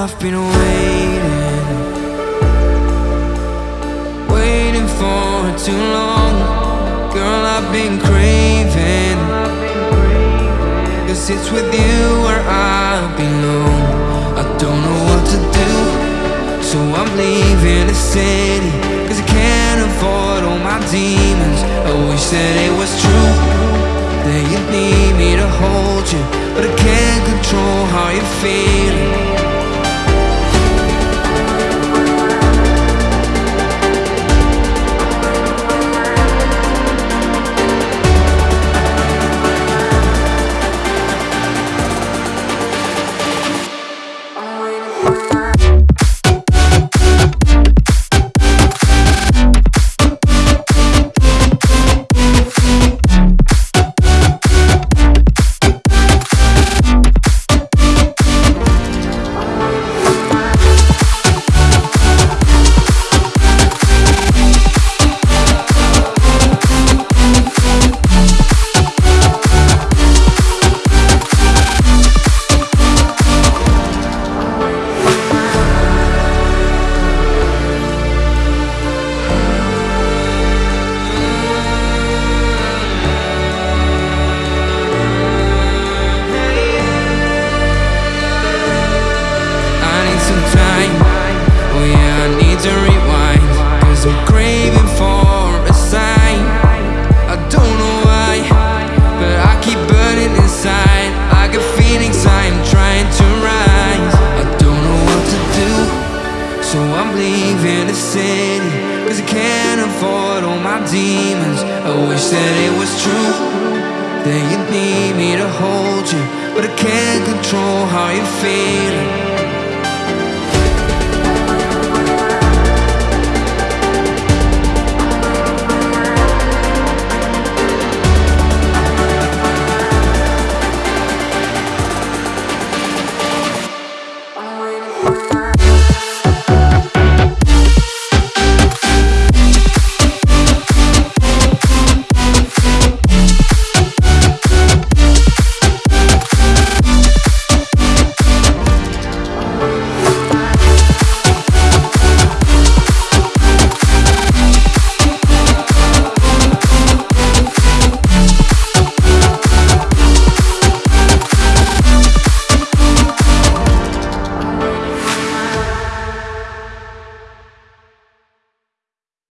been waiting, waiting for too long. Girl, I've been craving, cause it's with you where I belong. I don't know what to do, so I'm leaving the city, cause I can't afford all my demons. I wish that it was true, that you need me to hold you, but I can't control how you're feeling. To rewind. Cause I'm craving for a sign. I don't know why, but I keep burning inside. Like a phoenix, I'm trying to rise. I don't know what to do, so I'm leaving the city. Cause I can't afford all my demons. I wish that it was true. That you need me to hold you, but I can't control how you're feeling.